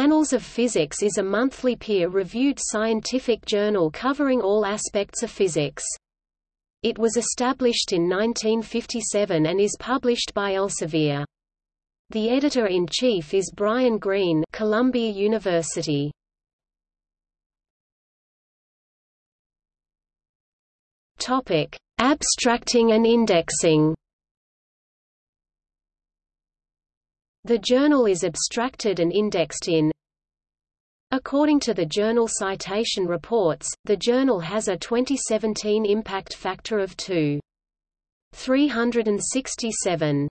Annals of Physics is a monthly peer-reviewed scientific journal covering all aspects of physics. It was established in 1957 and is published by Elsevier. The editor-in-chief is Brian Greene Columbia University. Topic: Abstracting and indexing. The journal is abstracted and indexed in According to the Journal Citation Reports, the journal has a 2017 impact factor of 2.367.